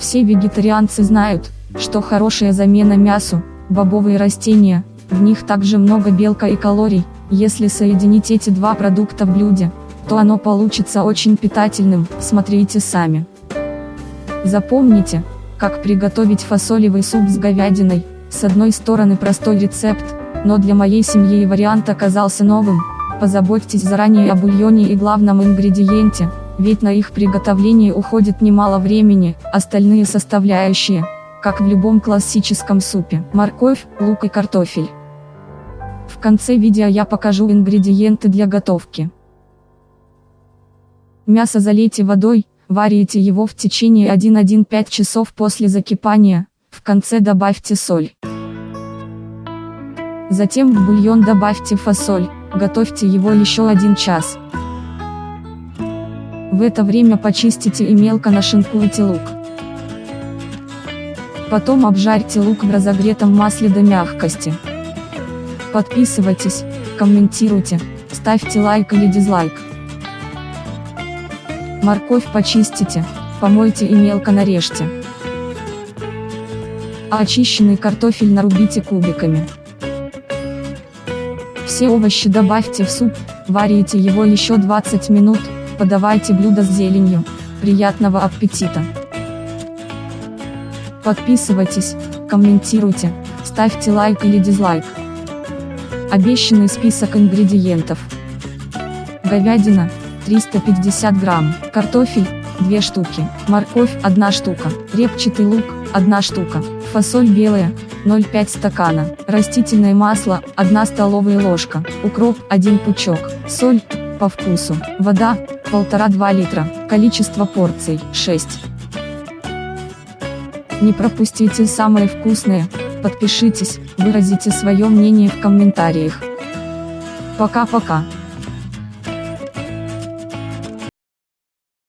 Все вегетарианцы знают, что хорошая замена мясу, бобовые растения, в них также много белка и калорий, если соединить эти два продукта в блюде, то оно получится очень питательным, смотрите сами. Запомните, как приготовить фасолевый суп с говядиной, с одной стороны простой рецепт, но для моей семьи вариант оказался новым, позаботьтесь заранее о бульоне и главном ингредиенте, ведь на их приготовление уходит немало времени, остальные составляющие, как в любом классическом супе, морковь, лук и картофель. В конце видео я покажу ингредиенты для готовки. Мясо залейте водой, варите его в течение 1-1-5 часов после закипания, в конце добавьте соль. Затем в бульон добавьте фасоль, готовьте его еще один час. В это время почистите и мелко нашинкуйте лук. Потом обжарьте лук в разогретом масле до мягкости. Подписывайтесь, комментируйте, ставьте лайк или дизлайк. Морковь почистите, помойте и мелко нарежьте. А очищенный картофель нарубите кубиками. Все овощи добавьте в суп, варите его еще 20 минут, подавайте блюдо с зеленью. Приятного аппетита! Подписывайтесь, комментируйте, ставьте лайк или дизлайк. Обещанный список ингредиентов. Говядина, 350 грамм, картофель, 2 штуки, морковь, 1 штука, репчатый лук, 1 штука, фасоль белая, 0,5 стакана, растительное масло, 1 столовая ложка, укроп, 1 пучок, соль, по вкусу, вода, 1,5-2 литра, количество порций, 6. Не пропустите самое вкусное, подпишитесь, выразите свое мнение в комментариях. Пока-пока.